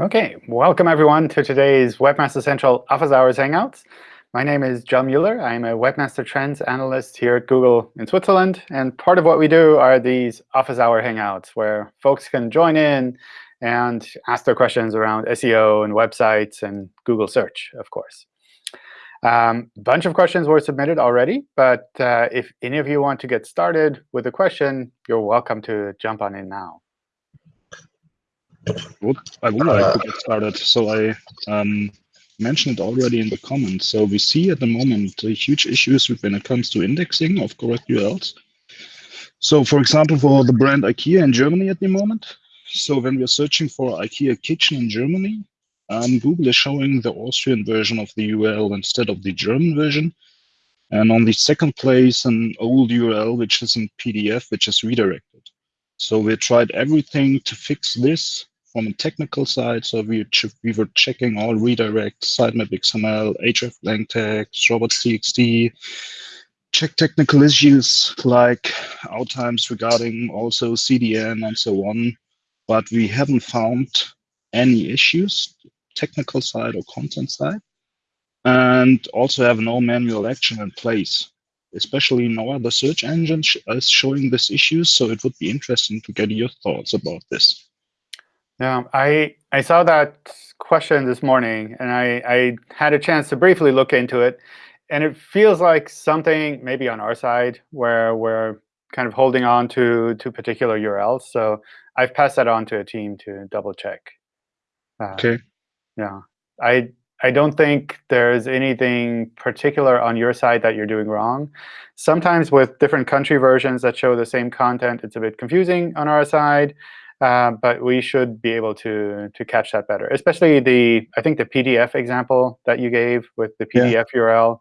Okay, welcome everyone to today's Webmaster Central Office Hours Hangouts. My name is John Mueller. I'm a Webmaster Trends Analyst here at Google in Switzerland. And part of what we do are these Office Hour Hangouts, where folks can join in and ask their questions around SEO and websites and Google search, of course. A um, bunch of questions were submitted already, but uh, if any of you want to get started with a question, you're welcome to jump on in now. Would, I would like to get started. So I um, mentioned it already in the comments. So we see at the moment huge issues when it comes to indexing of correct URLs. So for example, for the brand IKEA in Germany at the moment. So when we're searching for IKEA kitchen in Germany, um, Google is showing the Austrian version of the URL instead of the German version. And on the second place, an old URL, which is in PDF, which is redirected. So we tried everything to fix this from a technical side. So we, we were checking all redirects, sitemap XML, href text, robots.txt, check technical issues like out times regarding also CDN and so on. But we haven't found any issues, technical side or content side, and also have no manual action in place. Especially no other search engine is showing this issue, so it would be interesting to get your thoughts about this. Yeah, I I saw that question this morning, and I, I had a chance to briefly look into it. And it feels like something maybe on our side where we're kind of holding on to, to particular URLs. So I've passed that on to a team to double check. Uh, okay. Yeah. I I don't think there's anything particular on your side that you're doing wrong. Sometimes with different country versions that show the same content, it's a bit confusing on our side. Uh, but we should be able to to catch that better. Especially the I think the PDF example that you gave with the PDF yeah. URL.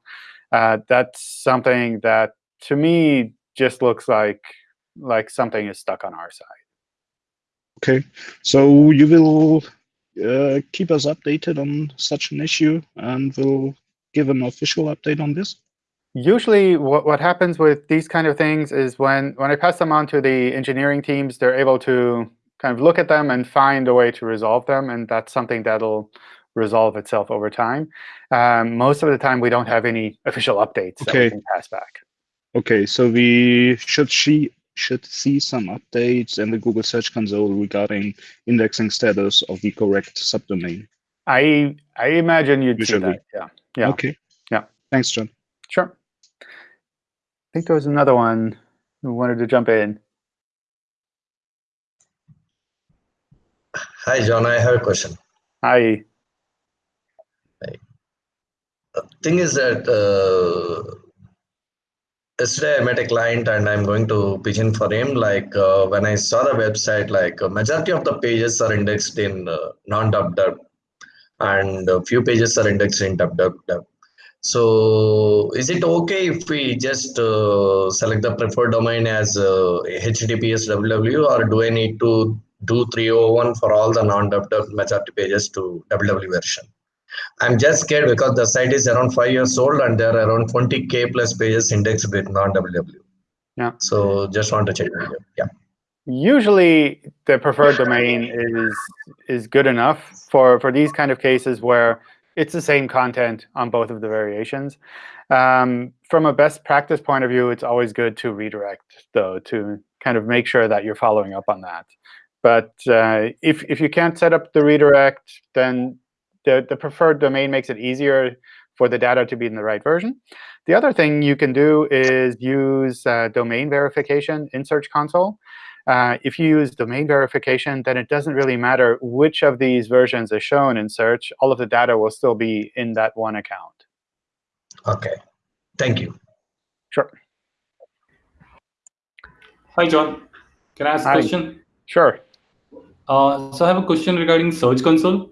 Uh, that's something that to me just looks like like something is stuck on our side. Okay, so you will uh, keep us updated on such an issue, and we'll give an official update on this. Usually, what, what happens with these kind of things is when, when I pass them on to the engineering teams, they're able to kind of look at them and find a way to resolve them. And that's something that'll resolve itself over time. Um, most of the time, we don't have any official updates okay. that we can pass back. OK, so we should see, should see some updates in the Google Search Console regarding indexing status of the correct subdomain. I I imagine you'd Usually. see that. Yeah. Yeah. OK. Yeah. Thanks, John. Sure. I think there was another one who wanted to jump in. Hi, John. I have a question. Hi. Hi. The thing is that uh, yesterday I met a client and I'm going to in for him. Like uh, when I saw the website, like uh, majority of the pages are indexed in uh, non-dub and a few pages are indexed in dub dub dub. So is it okay if we just uh, select the preferred domain as HTTPS www or do I need to do 301 for all the non-WW majority pages to WW version. I'm just scared because the site is around five years old and there are around 20k plus pages indexed with non-WW. Yeah. So just want to check. Yeah. Usually the preferred domain is is good enough for for these kind of cases where it's the same content on both of the variations. Um, from a best practice point of view, it's always good to redirect, though, to kind of make sure that you're following up on that. But uh, if, if you can't set up the redirect, then the, the preferred domain makes it easier for the data to be in the right version. The other thing you can do is use uh, domain verification in Search Console. Uh, if you use domain verification, then it doesn't really matter which of these versions is shown in search. All of the data will still be in that one account. OK. Thank you. Sure. Hi, John. Can I ask a question? Sure. Uh, so I have a question regarding Search Console.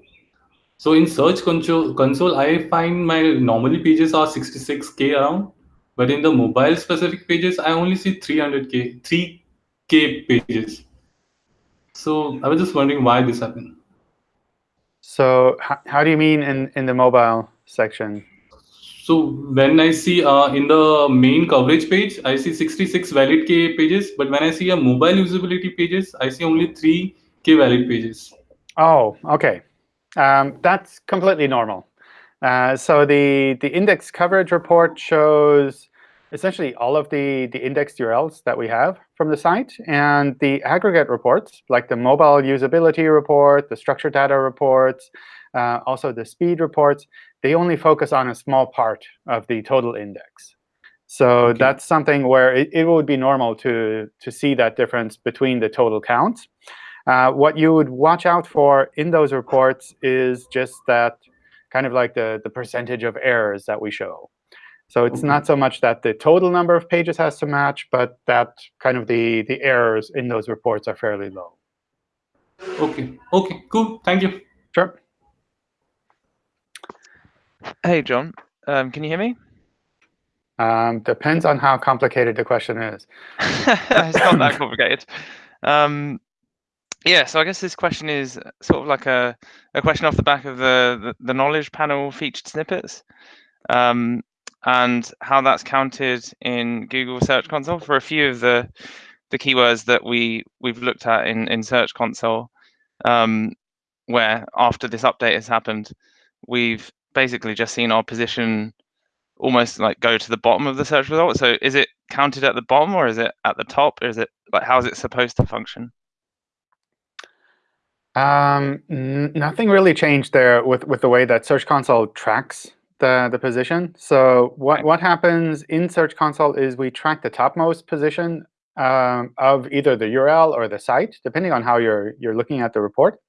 So in Search Console, console, I find my normally pages are 66k around, but in the mobile specific pages, I only see 300k, 3k pages. So I was just wondering why this happened. So how do you mean in, in the mobile section? So when I see uh, in the main coverage page, I see 66 valid K pages, but when I see a mobile usability pages, I see only three valid pages. Oh, OK. Um, that's completely normal. Uh, so the, the index coverage report shows essentially all of the, the indexed URLs that we have from the site. And the aggregate reports, like the mobile usability report, the structured data reports, uh, also the speed reports, they only focus on a small part of the total index. So okay. that's something where it, it would be normal to, to see that difference between the total counts. Uh, what you would watch out for in those reports is just that kind of like the, the percentage of errors that we show. So it's okay. not so much that the total number of pages has to match, but that kind of the, the errors in those reports are fairly low. OK. OK, cool. Thank you. Sure. Hey, John. Um, can you hear me? Um, depends on how complicated the question is. it's not that complicated. Um, yeah, so I guess this question is sort of like a, a question off the back of the, the, the knowledge panel featured snippets. Um, and how that's counted in Google Search Console for a few of the the keywords that we we've looked at in in Search Console, um, where after this update has happened, we've basically just seen our position almost like go to the bottom of the search result. So is it counted at the bottom or is it at the top? Or is it like how is it supposed to function? Um, nothing really changed there with with the way that Search Console tracks the, the position. So what, what happens in Search Console is we track the topmost position um, of either the URL or the site, depending on how you're, you're looking at the report.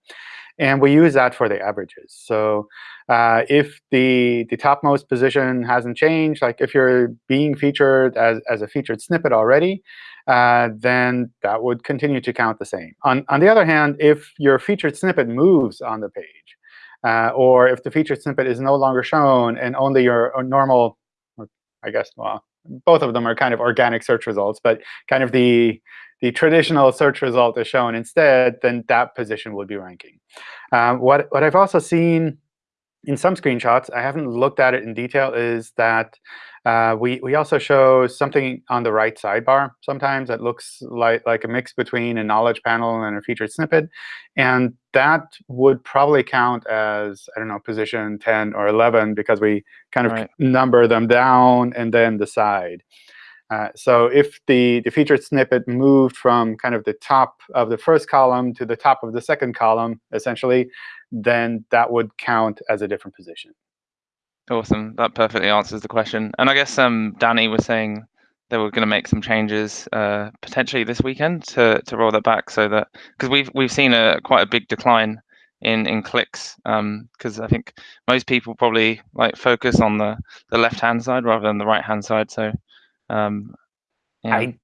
And we use that for the averages. So uh, if the, the topmost position hasn't changed, like if you're being featured as, as a featured snippet already, uh, then that would continue to count the same. On, on the other hand, if your featured snippet moves on the page, uh, or if the featured snippet is no longer shown and only your normal, I guess, well, both of them are kind of organic search results, but kind of the the traditional search result is shown instead, then that position would be ranking. Um, what what I've also seen in some screenshots, I haven't looked at it in detail, is that uh, we, we also show something on the right sidebar sometimes that looks like, like a mix between a knowledge panel and a featured snippet. And that would probably count as, I don't know, position 10 or 11 because we kind of right. number them down and then the side. Uh, so if the, the featured snippet moved from kind of the top of the first column to the top of the second column, essentially, then that would count as a different position. Awesome. That perfectly answers the question. And I guess um, Danny was saying they were going to make some changes uh, potentially this weekend to to roll that back so that because we've we've seen a quite a big decline in in clicks because um, I think most people probably like focus on the the left hand side rather than the right hand side. So um, yeah. I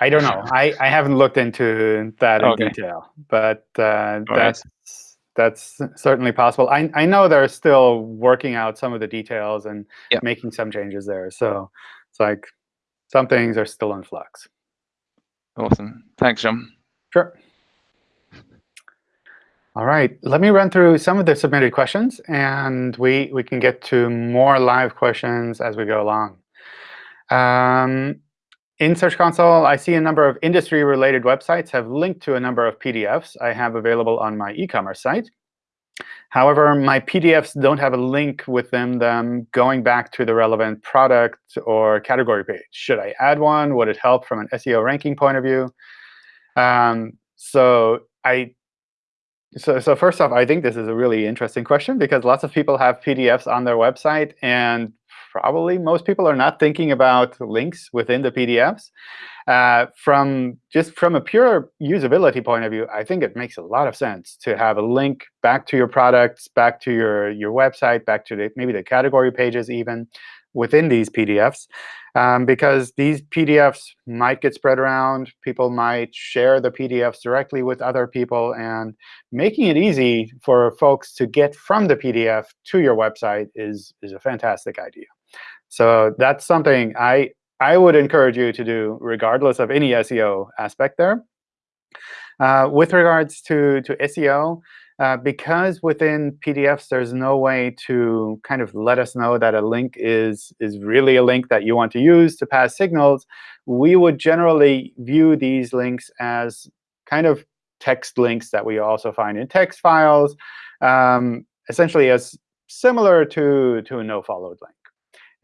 I don't know. I I haven't looked into that in okay. detail, but uh, that's. That's certainly possible. I, I know they're still working out some of the details and making some changes there. So it's like some things are still in flux. Awesome. Thanks, John. Sure. All right, let me run through some of the submitted questions, and we, we can get to more live questions as we go along. Um, in Search Console, I see a number of industry-related websites have linked to a number of PDFs I have available on my e-commerce site. However, my PDFs don't have a link within them, going back to the relevant product or category page. Should I add one? Would it help from an SEO ranking point of view? Um, so I so, so first off, I think this is a really interesting question because lots of people have PDFs on their website, and probably most people are not thinking about links within the PDFs. Uh, from just from a pure usability point of view, I think it makes a lot of sense to have a link back to your products, back to your your website, back to the, maybe the category pages even within these PDFs, um, because these PDFs might get spread around. People might share the PDFs directly with other people, and making it easy for folks to get from the PDF to your website is is a fantastic idea. So that's something I, I would encourage you to do regardless of any SEO aspect there. Uh, with regards to, to SEO, uh, because within PDFs there's no way to kind of let us know that a link is, is really a link that you want to use to pass signals, we would generally view these links as kind of text links that we also find in text files. Um, essentially as similar to, to a no-followed link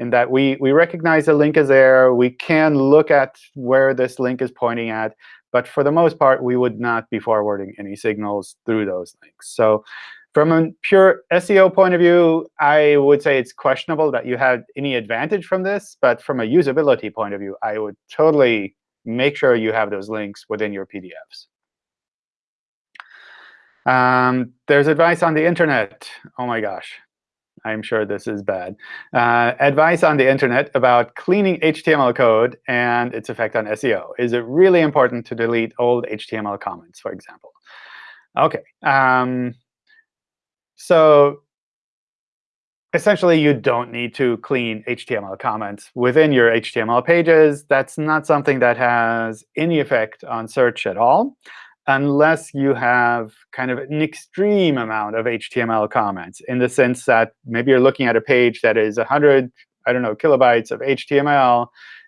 in that we, we recognize a link is there. We can look at where this link is pointing at. But for the most part, we would not be forwarding any signals through those links. So from a pure SEO point of view, I would say it's questionable that you had any advantage from this. But from a usability point of view, I would totally make sure you have those links within your PDFs. Um, there's advice on the internet. Oh my gosh. I'm sure this is bad. Uh, advice on the internet about cleaning HTML code and its effect on SEO. Is it really important to delete old HTML comments, for example? OK. Um, so essentially, you don't need to clean HTML comments within your HTML pages. That's not something that has any effect on search at all unless you have kind of an extreme amount of HTML comments in the sense that maybe you're looking at a page that is 100, I don't know, kilobytes of HTML,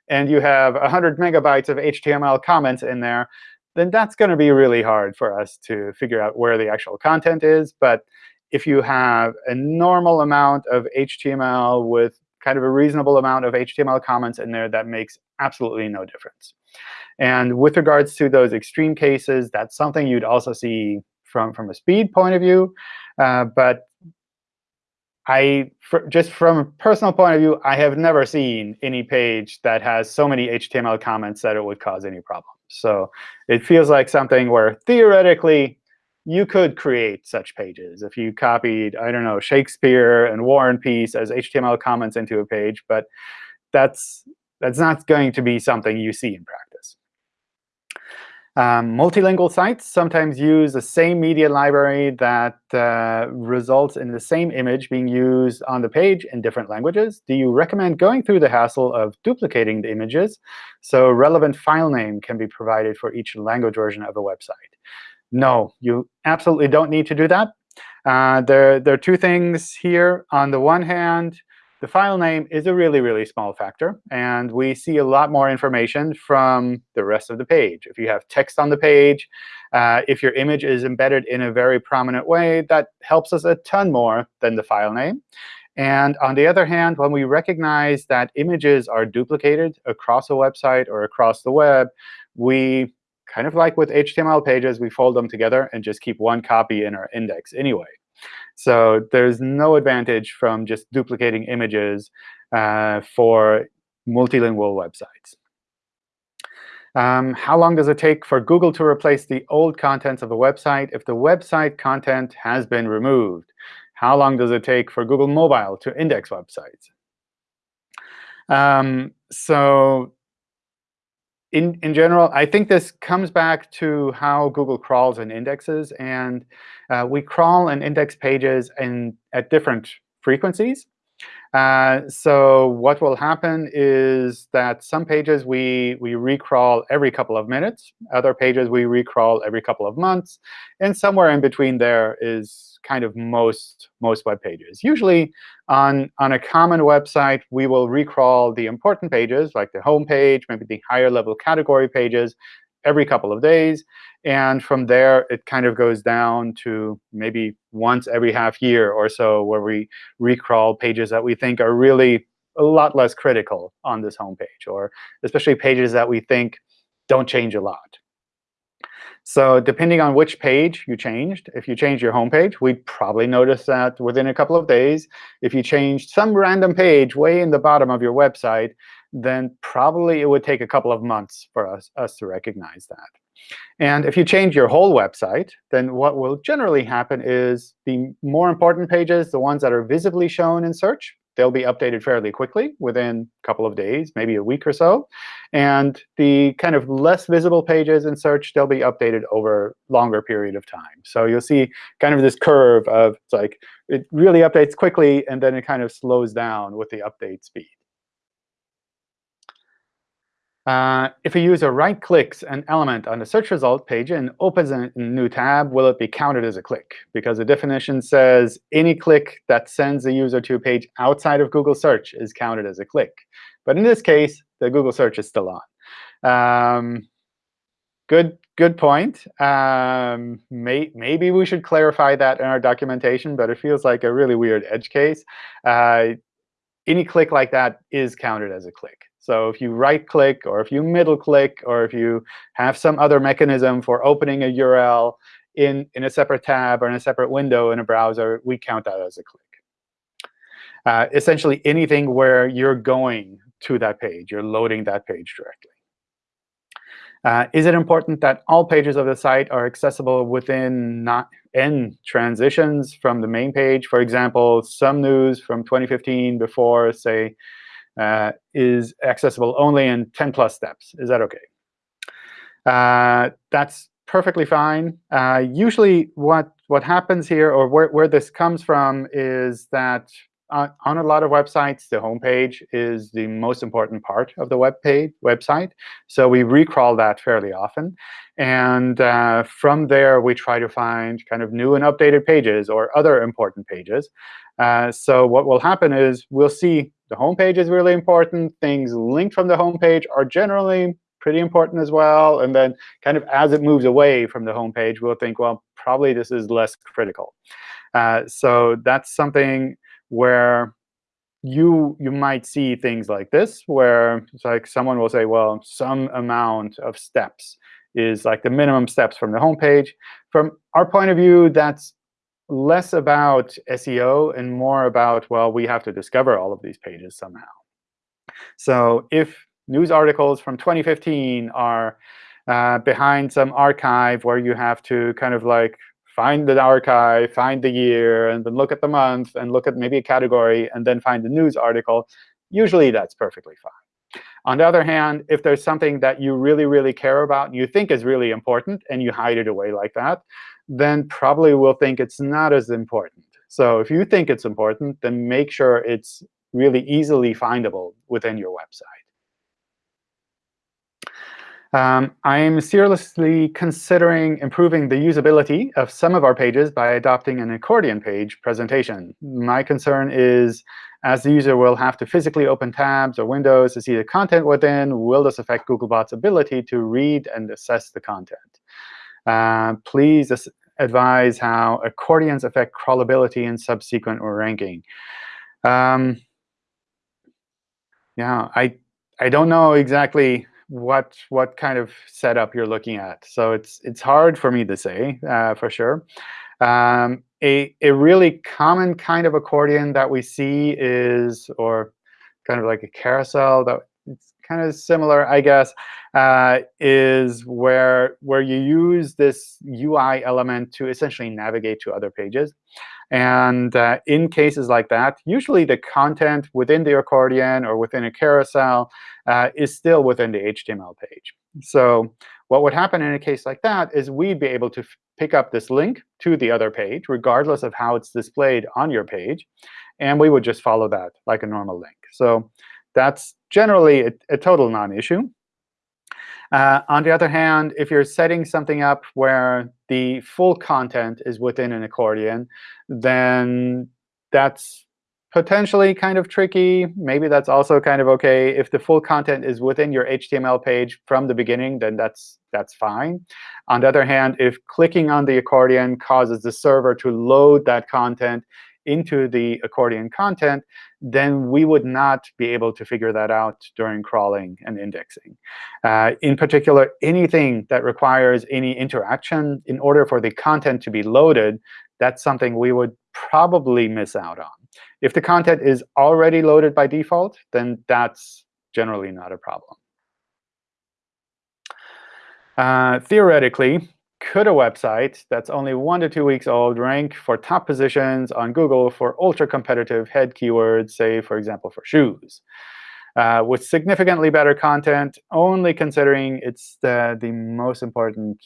and you have 100 megabytes of HTML comments in there, then that's going to be really hard for us to figure out where the actual content is. But if you have a normal amount of HTML with kind of a reasonable amount of HTML comments in there, that makes absolutely no difference. And with regards to those extreme cases, that's something you'd also see from, from a speed point of view. Uh, but I, just from a personal point of view, I have never seen any page that has so many HTML comments that it would cause any problems. So it feels like something where theoretically you could create such pages if you copied, I don't know, Shakespeare and War and Peace as HTML comments into a page. But that's, that's not going to be something you see in practice. Um, multilingual sites sometimes use the same media library that uh, results in the same image being used on the page in different languages. Do you recommend going through the hassle of duplicating the images so relevant file name can be provided for each language version of a website? No, you absolutely don't need to do that. Uh, there, there are two things here. On the one hand, the file name is a really, really small factor. And we see a lot more information from the rest of the page. If you have text on the page, uh, if your image is embedded in a very prominent way, that helps us a ton more than the file name. And on the other hand, when we recognize that images are duplicated across a website or across the web, we kind of like with HTML pages, we fold them together and just keep one copy in our index anyway. So there's no advantage from just duplicating images uh, for multilingual websites. Um, how long does it take for Google to replace the old contents of a website if the website content has been removed? How long does it take for Google Mobile to index websites? Um, so in, in general, I think this comes back to how Google crawls and indexes. And uh, we crawl and index pages in, at different frequencies. Uh, so what will happen is that some pages we, we recrawl every couple of minutes. Other pages we recrawl every couple of months. And somewhere in between there is kind of most, most web pages. Usually on, on a common website, we will recrawl the important pages, like the home page, maybe the higher level category pages, every couple of days. And from there, it kind of goes down to maybe once every half year or so, where we recrawl pages that we think are really a lot less critical on this homepage, or especially pages that we think don't change a lot. So depending on which page you changed, if you changed your homepage, we'd probably notice that within a couple of days. If you changed some random page way in the bottom of your website, then probably it would take a couple of months for us, us to recognize that. And if you change your whole website, then what will generally happen is the more important pages, the ones that are visibly shown in search, they'll be updated fairly quickly within a couple of days, maybe a week or so. And the kind of less visible pages in search, they'll be updated over longer period of time. So you'll see kind of this curve of it's like it really updates quickly, and then it kind of slows down with the update speed. Uh, if a user right-clicks an element on the search result page and opens a new tab, will it be counted as a click? Because the definition says any click that sends a user to a page outside of Google search is counted as a click. But in this case, the Google search is still on. Um, good, good point. Um, may, maybe we should clarify that in our documentation, but it feels like a really weird edge case. Uh, any click like that is counted as a click. So if you right-click, or if you middle-click, or if you have some other mechanism for opening a URL in, in a separate tab or in a separate window in a browser, we count that as a click. Uh, essentially, anything where you're going to that page, you're loading that page directly. Uh, is it important that all pages of the site are accessible within not n transitions from the main page? For example, some news from 2015 before, say, uh, is accessible only in 10 plus steps. Is that OK? Uh, that's perfectly fine. Uh, usually, what what happens here, or where, where this comes from, is that on, on a lot of websites, the homepage is the most important part of the web page website. So we recrawl that fairly often. And uh, from there, we try to find kind of new and updated pages or other important pages. Uh, so what will happen is we'll see the homepage is really important. Things linked from the homepage are generally pretty important as well. And then kind of as it moves away from the homepage, we'll think, well, probably this is less critical. Uh, so that's something where you you might see things like this, where it's like someone will say, well, some amount of steps is like the minimum steps from the homepage. From our point of view, that's less about SEO and more about, well, we have to discover all of these pages somehow. So if news articles from 2015 are uh, behind some archive where you have to kind of like find the archive, find the year, and then look at the month, and look at maybe a category, and then find the news article, usually that's perfectly fine. On the other hand, if there's something that you really, really care about and you think is really important, and you hide it away like that, then probably we'll think it's not as important. So if you think it's important, then make sure it's really easily findable within your website. Um, I'm seriously considering improving the usability of some of our pages by adopting an accordion page presentation. My concern is, as the user will have to physically open tabs or windows to see the content within, will this affect Googlebot's ability to read and assess the content? Uh, please advise how accordions affect crawlability and subsequent ranking. Um, yeah, I I don't know exactly what what kind of setup you're looking at. So it's it's hard for me to say uh, for sure. Um, a a really common kind of accordion that we see is, or kind of like a carousel that kind of similar, I guess, uh, is where where you use this UI element to essentially navigate to other pages. And uh, in cases like that, usually the content within the accordion or within a carousel uh, is still within the HTML page. So what would happen in a case like that is we'd be able to pick up this link to the other page, regardless of how it's displayed on your page. And we would just follow that like a normal link. So that's generally a, a total non-issue. Uh, on the other hand, if you're setting something up where the full content is within an accordion, then that's potentially kind of tricky. Maybe that's also kind of OK. If the full content is within your HTML page from the beginning, then that's that's fine. On the other hand, if clicking on the accordion causes the server to load that content into the accordion content, then we would not be able to figure that out during crawling and indexing. Uh, in particular, anything that requires any interaction in order for the content to be loaded, that's something we would probably miss out on. If the content is already loaded by default, then that's generally not a problem. Uh, theoretically, could a website that's only one to two weeks old rank for top positions on Google for ultra-competitive head keywords, say, for example, for shoes? Uh, with significantly better content, only considering it's the, the most important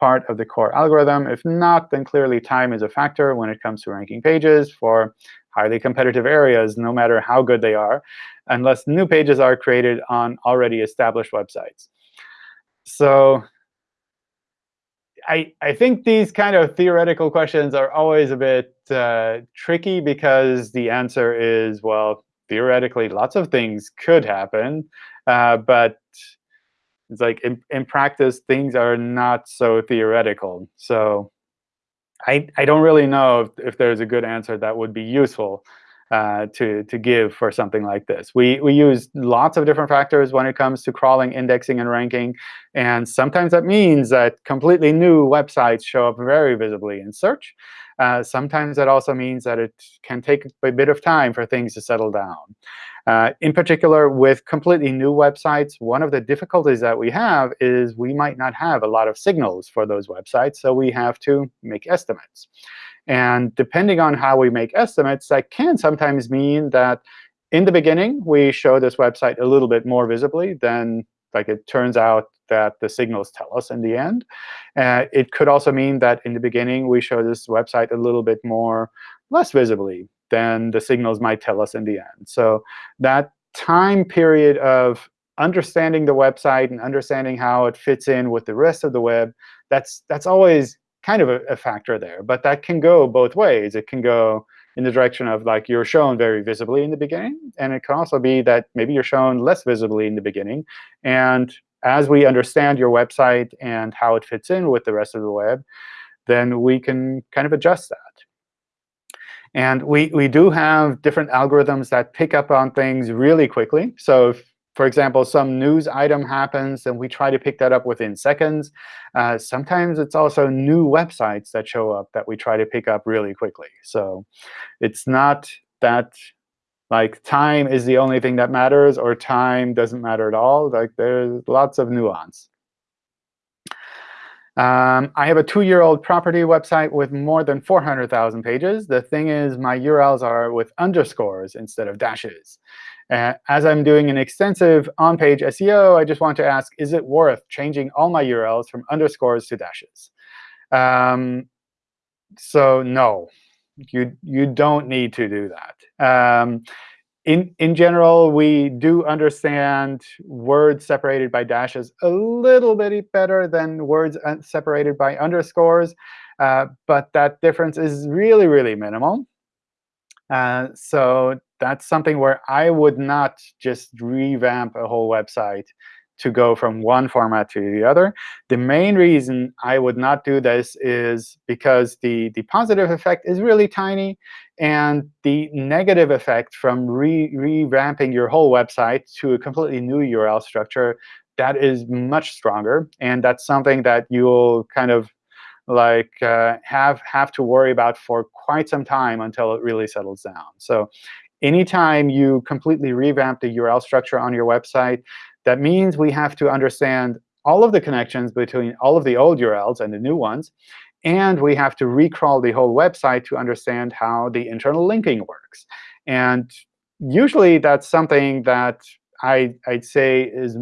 part of the core algorithm. If not, then clearly time is a factor when it comes to ranking pages for highly competitive areas, no matter how good they are, unless new pages are created on already established websites. So I, I think these kind of theoretical questions are always a bit uh, tricky because the answer is, well, theoretically, lots of things could happen. Uh, but it's like in, in practice, things are not so theoretical. So I, I don't really know if, if there's a good answer that would be useful uh, to, to give for something like this. We, we use lots of different factors when it comes to crawling, indexing, and ranking. And sometimes that means that completely new websites show up very visibly in search. Uh, sometimes that also means that it can take a bit of time for things to settle down. Uh, in particular, with completely new websites, one of the difficulties that we have is we might not have a lot of signals for those websites, so we have to make estimates. And depending on how we make estimates, that can sometimes mean that in the beginning, we show this website a little bit more visibly than like it turns out that the signals tell us in the end. Uh, it could also mean that in the beginning, we show this website a little bit more less visibly than the signals might tell us in the end. So that time period of understanding the website and understanding how it fits in with the rest of the web, that's, that's always kind of a, a, factor there. But that can go both ways. It can go in the direction of like you're shown very visibly in the beginning. And it can also be that maybe you're shown less visibly in the beginning. And as we understand your website and how it fits in with the rest of the web, then we can kind of adjust that. And we, we do have different algorithms that pick up on things really quickly. So if for example, some news item happens, and we try to pick that up within seconds. Uh, sometimes it's also new websites that show up that we try to pick up really quickly. So it's not that like time is the only thing that matters, or time doesn't matter at all. Like there's lots of nuance. Um, I have a two-year-old property website with more than 400,000 pages. The thing is, my URLs are with underscores instead of dashes. Uh, as I'm doing an extensive on-page SEO, I just want to ask, is it worth changing all my URLs from underscores to dashes? Um, so no, you, you don't need to do that. Um, in, in general, we do understand words separated by dashes a little bit better than words separated by underscores. Uh, but that difference is really, really minimal. Uh, so that's something where I would not just revamp a whole website to go from one format to the other. The main reason I would not do this is because the, the positive effect is really tiny, and the negative effect from re revamping your whole website to a completely new URL structure, that is much stronger. And that's something that you'll kind of like uh, have have to worry about for quite some time until it really settles down. So anytime you completely revamp the URL structure on your website, that means we have to understand all of the connections between all of the old URLs and the new ones. And we have to recrawl the whole website to understand how the internal linking works. And usually, that's something that I, would say is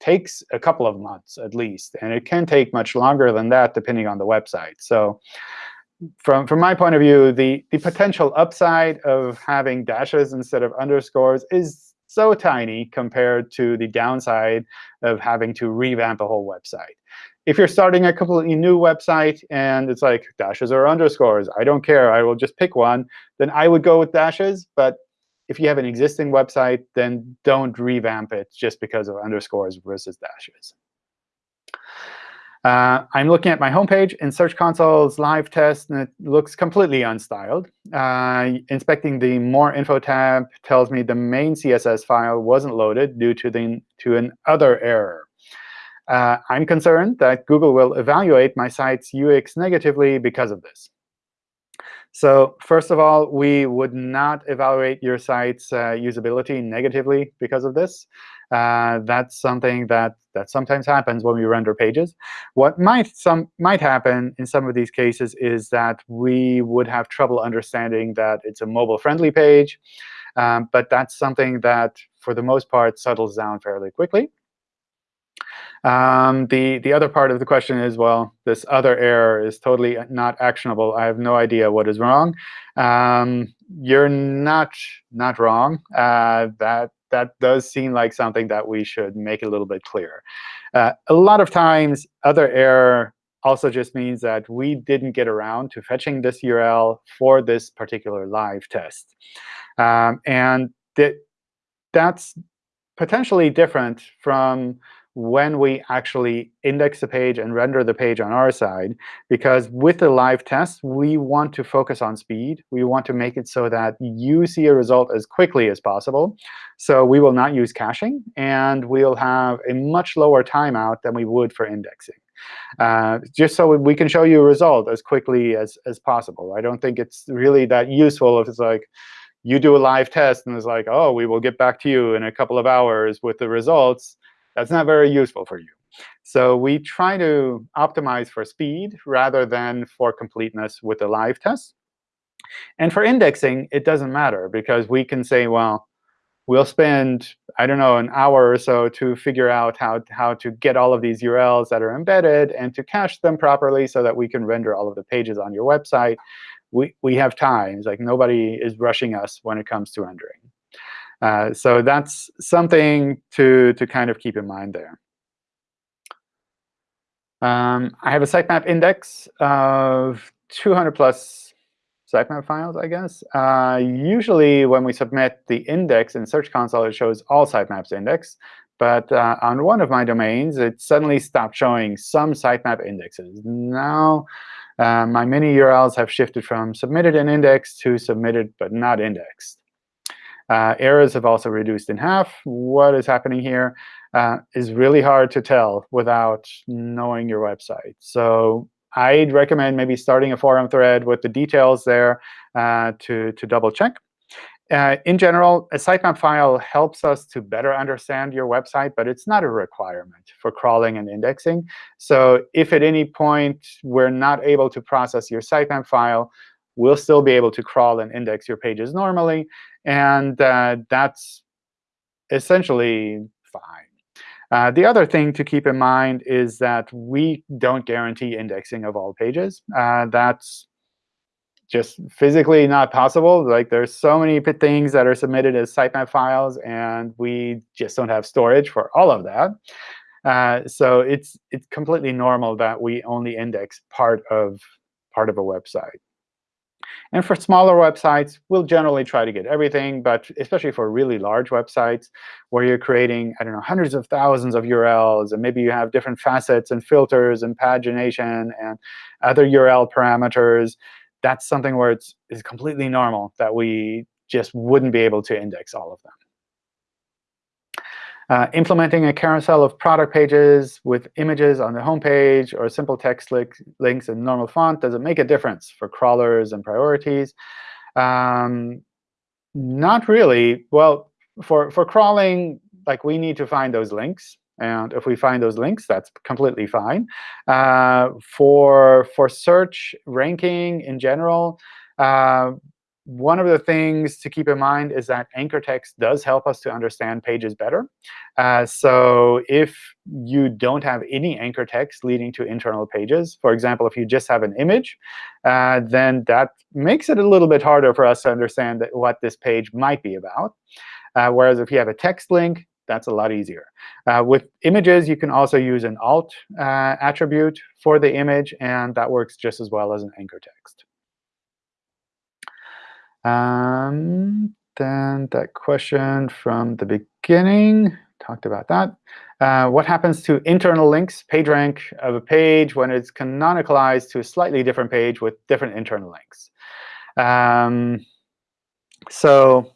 takes a couple of months at least. And it can take much longer than that, depending on the website. So from, from my point of view, the, the potential upside of having dashes instead of underscores is so tiny compared to the downside of having to revamp a whole website. If you're starting a completely new website and it's like dashes or underscores, I don't care, I will just pick one, then I would go with dashes. But if you have an existing website, then don't revamp it just because of underscores versus dashes. Uh, I'm looking at my homepage in Search Console's live test, and it looks completely unstyled. Uh, inspecting the More Info tab tells me the main CSS file wasn't loaded due to, the, to an other error. Uh, I'm concerned that Google will evaluate my site's UX negatively because of this. So first of all, we would not evaluate your site's uh, usability negatively because of this. Uh, that's something that, that sometimes happens when we render pages. What might, some, might happen in some of these cases is that we would have trouble understanding that it's a mobile-friendly page. Um, but that's something that, for the most part, settles down fairly quickly. Um, the, the other part of the question is, well, this other error is totally not actionable. I have no idea what is wrong. Um, you're not, not wrong. Uh, that that does seem like something that we should make a little bit clearer. Uh, a lot of times, other error also just means that we didn't get around to fetching this URL for this particular live test. Um, and that that's potentially different from when we actually index the page and render the page on our side. Because with the live test, we want to focus on speed. We want to make it so that you see a result as quickly as possible. So we will not use caching, and we'll have a much lower timeout than we would for indexing. Uh, just so we can show you a result as quickly as, as possible. I don't think it's really that useful if it's like, you do a live test and it's like, oh, we will get back to you in a couple of hours with the results. That's not very useful for you. So we try to optimize for speed rather than for completeness with the live test. And for indexing, it doesn't matter, because we can say, well, we'll spend, I don't know, an hour or so to figure out how, how to get all of these URLs that are embedded and to cache them properly so that we can render all of the pages on your website. We, we have time. It's like nobody is rushing us when it comes to rendering. Uh, so that's something to, to kind of keep in mind there. Um, I have a sitemap index of 200 plus sitemap files, I guess. Uh, usually, when we submit the index in Search Console, it shows all sitemaps indexed. But uh, on one of my domains, it suddenly stopped showing some sitemap indexes. Now, uh, my many URLs have shifted from submitted and indexed to submitted but not indexed. Uh, errors have also reduced in half. What is happening here uh, is really hard to tell without knowing your website. So I'd recommend maybe starting a forum thread with the details there uh, to, to double check. Uh, in general, a sitemap file helps us to better understand your website, but it's not a requirement for crawling and indexing. So if at any point we're not able to process your sitemap file, we'll still be able to crawl and index your pages normally. And uh, that's essentially fine. Uh, the other thing to keep in mind is that we don't guarantee indexing of all pages. Uh, that's just physically not possible. Like there's so many things that are submitted as sitemap files, and we just don't have storage for all of that. Uh, so it's it's completely normal that we only index part of part of a website. And for smaller websites, we'll generally try to get everything. But especially for really large websites where you're creating, I don't know, hundreds of thousands of URLs, and maybe you have different facets and filters and pagination and other URL parameters, that's something where it's, it's completely normal that we just wouldn't be able to index all of them. Uh, implementing a carousel of product pages with images on the home page or simple text li links in normal font, does it make a difference for crawlers and priorities? Um, not really. Well, for, for crawling, like we need to find those links. And if we find those links, that's completely fine. Uh, for, for search ranking in general, uh, one of the things to keep in mind is that anchor text does help us to understand pages better. Uh, so if you don't have any anchor text leading to internal pages, for example, if you just have an image, uh, then that makes it a little bit harder for us to understand what this page might be about. Uh, whereas if you have a text link, that's a lot easier. Uh, with images, you can also use an alt uh, attribute for the image, and that works just as well as an anchor text. Um, then that question from the beginning, talked about that. Uh, what happens to internal links, PageRank of a page when it's canonicalized to a slightly different page with different internal links? Um, so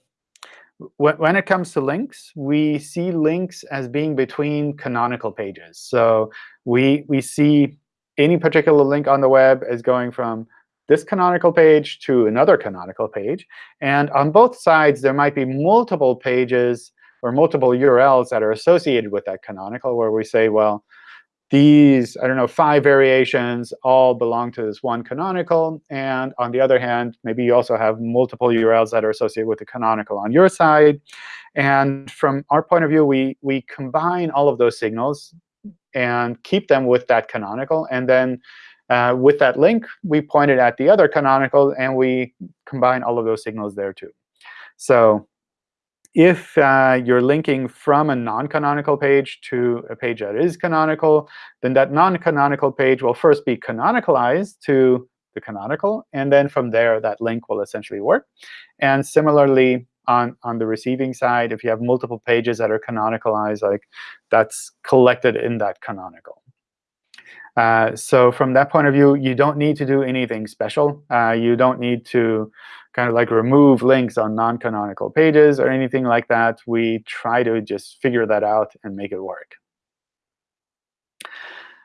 when it comes to links, we see links as being between canonical pages. So we, we see any particular link on the web as going from this canonical page to another canonical page. And on both sides, there might be multiple pages or multiple URLs that are associated with that canonical, where we say, well, these, I don't know, five variations all belong to this one canonical. And on the other hand, maybe you also have multiple URLs that are associated with the canonical on your side. And from our point of view, we, we combine all of those signals and keep them with that canonical. And then uh, with that link, we pointed at the other canonical, and we combine all of those signals there too. So if uh, you're linking from a non-canonical page to a page that is canonical, then that non-canonical page will first be canonicalized to the canonical, and then from there, that link will essentially work. And similarly, on, on the receiving side. If you have multiple pages that are canonicalized, like that's collected in that canonical. Uh, so from that point of view, you don't need to do anything special. Uh, you don't need to kind of like remove links on non-canonical pages or anything like that. We try to just figure that out and make it work.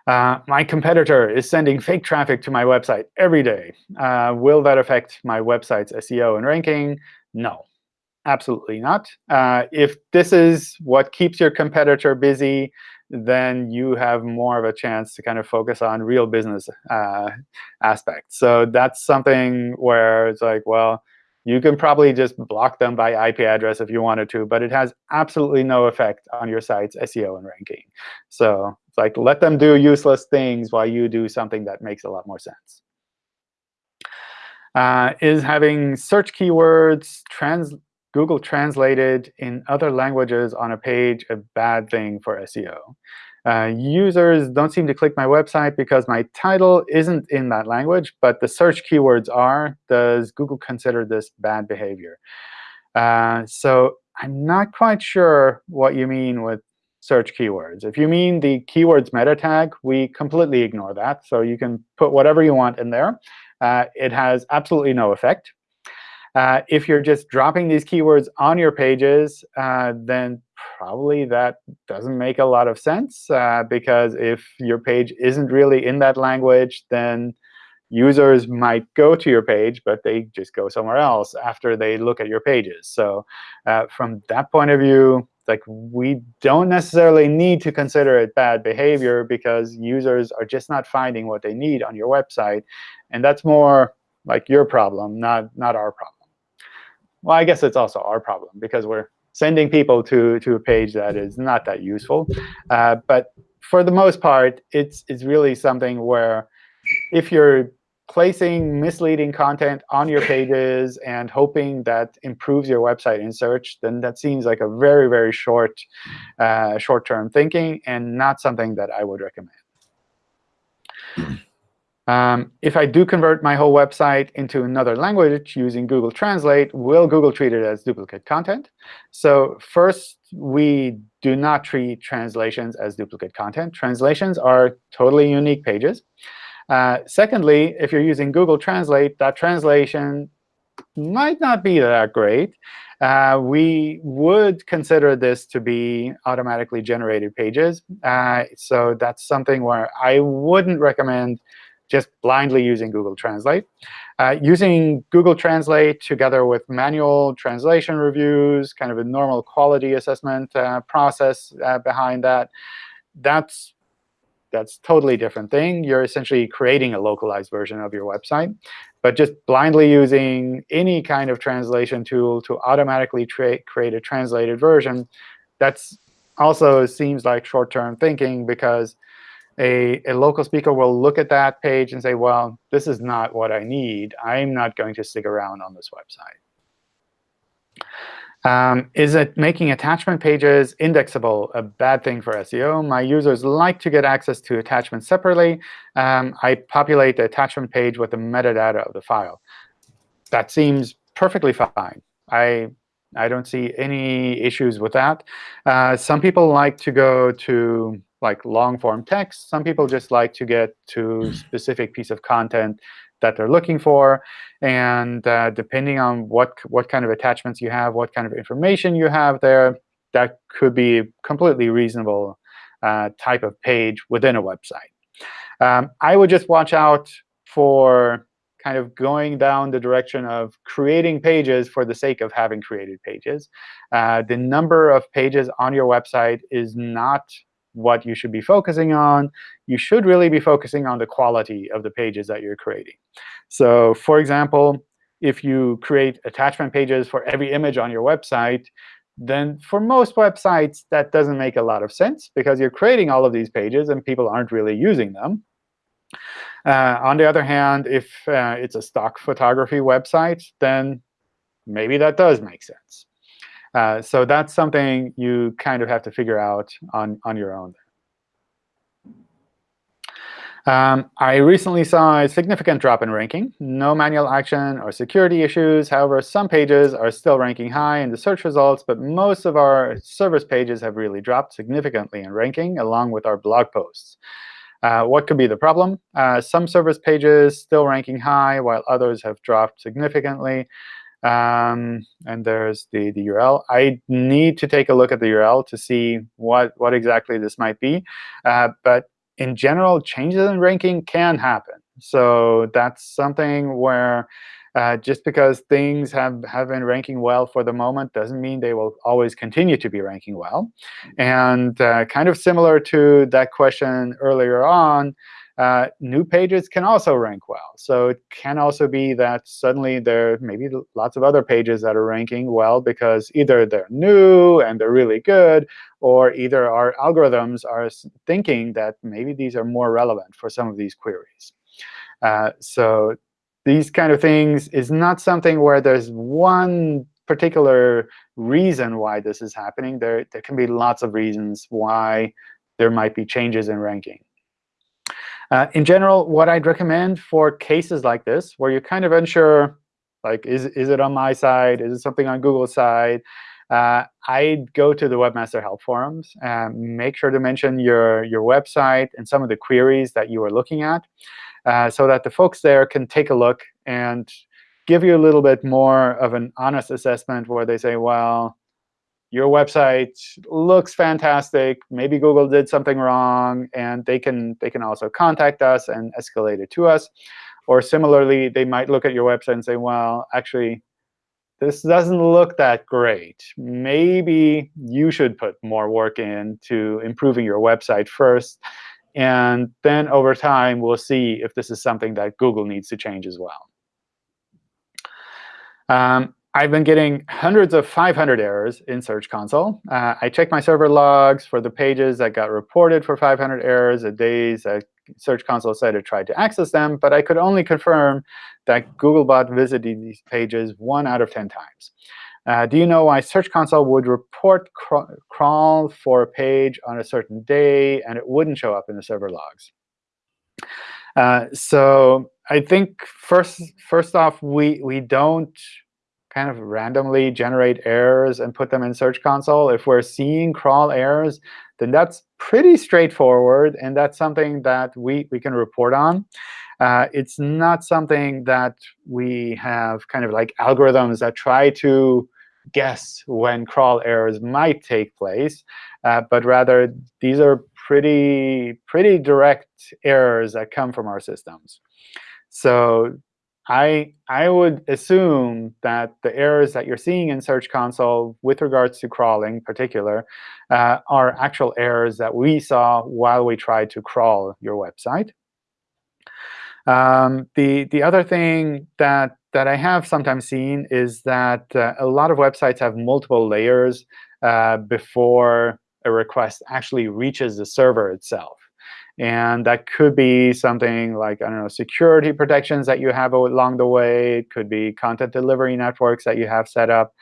Uh, my competitor is sending fake traffic to my website every day. Uh, will that affect my website's SEO and ranking? No, absolutely not. Uh, if this is what keeps your competitor busy, then you have more of a chance to kind of focus on real business uh, aspects. So that's something where it's like, well, you can probably just block them by IP address if you wanted to, but it has absolutely no effect on your site's SEO and ranking. So it's like let them do useless things while you do something that makes a lot more sense. Uh, is having search keywords trans Google translated in other languages on a page a bad thing for SEO? Uh, users don't seem to click my website because my title isn't in that language, but the search keywords are. Does Google consider this bad behavior? Uh, so I'm not quite sure what you mean with search keywords. If you mean the keywords meta tag, we completely ignore that. So you can put whatever you want in there. Uh, it has absolutely no effect. Uh, if you're just dropping these keywords on your pages, uh, then probably that doesn't make a lot of sense. Uh, because if your page isn't really in that language, then users might go to your page, but they just go somewhere else after they look at your pages. So uh, from that point of view, like we don't necessarily need to consider it bad behavior because users are just not finding what they need on your website. And that's more like your problem, not, not our problem. Well, I guess it's also our problem because we're sending people to, to a page that is not that useful. Uh, but for the most part, it's, it's really something where if you're placing misleading content on your pages and hoping that improves your website in search, then that seems like a very, very short, uh, short-term thinking and not something that I would recommend. Um, if I do convert my whole website into another language using Google Translate, will Google treat it as duplicate content? So first, we do not treat translations as duplicate content. Translations are totally unique pages. Uh, secondly, if you're using Google Translate, that translation might not be that great. Uh, we would consider this to be automatically generated pages. Uh, so that's something where I wouldn't recommend just blindly using Google Translate. Uh, using Google Translate together with manual translation reviews, kind of a normal quality assessment uh, process uh, behind that, that's that's totally different thing. You're essentially creating a localized version of your website. But just blindly using any kind of translation tool to automatically create a translated version, that's also seems like short-term thinking because a, a local speaker will look at that page and say, well, this is not what I need. I'm not going to stick around on this website. Um, is it making attachment pages indexable a bad thing for SEO? My users like to get access to attachments separately. Um, I populate the attachment page with the metadata of the file. That seems perfectly fine. I, I don't see any issues with that. Uh, some people like to go to like long form text. Some people just like to get to hmm. specific piece of content that they're looking for. And uh, depending on what, what kind of attachments you have, what kind of information you have there, that could be a completely reasonable uh, type of page within a website. Um, I would just watch out for kind of going down the direction of creating pages for the sake of having created pages. Uh, the number of pages on your website is not what you should be focusing on. You should really be focusing on the quality of the pages that you're creating. So for example, if you create attachment pages for every image on your website, then for most websites, that doesn't make a lot of sense because you're creating all of these pages and people aren't really using them. Uh, on the other hand, if uh, it's a stock photography website, then maybe that does make sense. Uh, so that's something you kind of have to figure out on, on your own. Um, I recently saw a significant drop in ranking. No manual action or security issues. However, some pages are still ranking high in the search results, but most of our service pages have really dropped significantly in ranking, along with our blog posts. Uh, what could be the problem? Uh, some service pages still ranking high, while others have dropped significantly. Um, and there's the, the URL. I need to take a look at the URL to see what, what exactly this might be. Uh, but in general, changes in ranking can happen. So that's something where uh, just because things have, have been ranking well for the moment doesn't mean they will always continue to be ranking well. And uh, kind of similar to that question earlier on, uh, new pages can also rank well. So it can also be that suddenly there may be lots of other pages that are ranking well because either they're new and they're really good, or either our algorithms are thinking that maybe these are more relevant for some of these queries. Uh, so these kind of things is not something where there's one particular reason why this is happening. There, there can be lots of reasons why there might be changes in ranking. Uh, in general, what I'd recommend for cases like this, where you're kind of unsure, like, is, is it on my side? Is it something on Google's side? Uh, I'd go to the Webmaster Help Forums. and make sure to mention your, your website and some of the queries that you are looking at uh, so that the folks there can take a look and give you a little bit more of an honest assessment where they say, well, your website looks fantastic. Maybe Google did something wrong, and they can they can also contact us and escalate it to us. Or similarly, they might look at your website and say, well, actually, this doesn't look that great. Maybe you should put more work into improving your website first. And then over time, we'll see if this is something that Google needs to change as well. Um, I've been getting hundreds of 500 errors in Search Console. Uh, I check my server logs for the pages that got reported for 500 errors, the days that Search Console said it tried to access them, but I could only confirm that Googlebot visited these pages one out of 10 times. Uh, do you know why Search Console would report cr crawl for a page on a certain day, and it wouldn't show up in the server logs? Uh, so I think first, first off, we, we don't kind of randomly generate errors and put them in Search Console. If we're seeing crawl errors, then that's pretty straightforward, and that's something that we, we can report on. Uh, it's not something that we have kind of like algorithms that try to guess when crawl errors might take place, uh, but rather these are pretty, pretty direct errors that come from our systems. So I, I would assume that the errors that you're seeing in Search Console with regards to crawling in particular uh, are actual errors that we saw while we tried to crawl your website. Um, the, the other thing that, that I have sometimes seen is that uh, a lot of websites have multiple layers uh, before a request actually reaches the server itself. And that could be something like, I don't know, security protections that you have along the way. It could be content delivery networks that you have set up.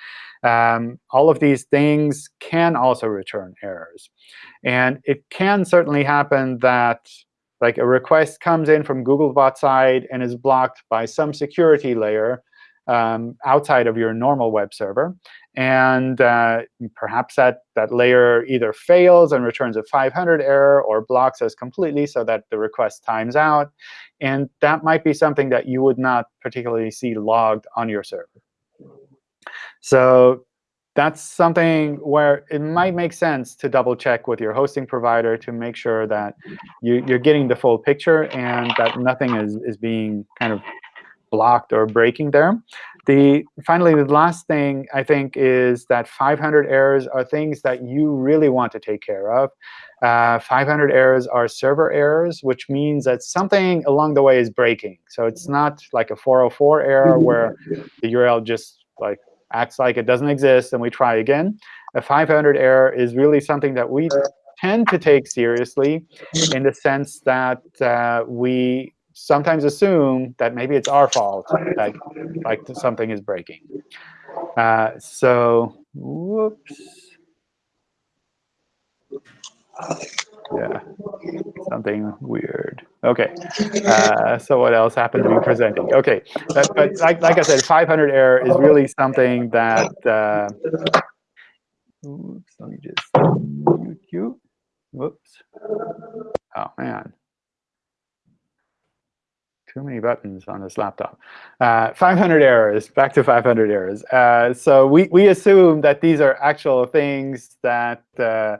Um, all of these things can also return errors. And it can certainly happen that like a request comes in from Googlebot side and is blocked by some security layer um, outside of your normal web server. And uh, perhaps that, that layer either fails and returns a 500 error or blocks us completely so that the request times out. And that might be something that you would not particularly see logged on your server. So that's something where it might make sense to double check with your hosting provider to make sure that you, are getting the full picture and that nothing is, is being kind of blocked or breaking there. The Finally, the last thing I think is that 500 errors are things that you really want to take care of. Uh, 500 errors are server errors, which means that something along the way is breaking. So it's not like a 404 error where the URL just like acts like it doesn't exist and we try again. A 500 error is really something that we tend to take seriously in the sense that uh, we sometimes assume that maybe it's our fault that like something is breaking. Uh, so, whoops. Yeah, something weird. OK, uh, so what else happened to be presenting? OK, but, but like, like I said, 500 error is really something that. Uh, oops, let me just mute you. Whoops. Oh, man too many buttons on this laptop. Uh, 500 errors, back to 500 errors. Uh, so we, we assume that these are actual things that uh,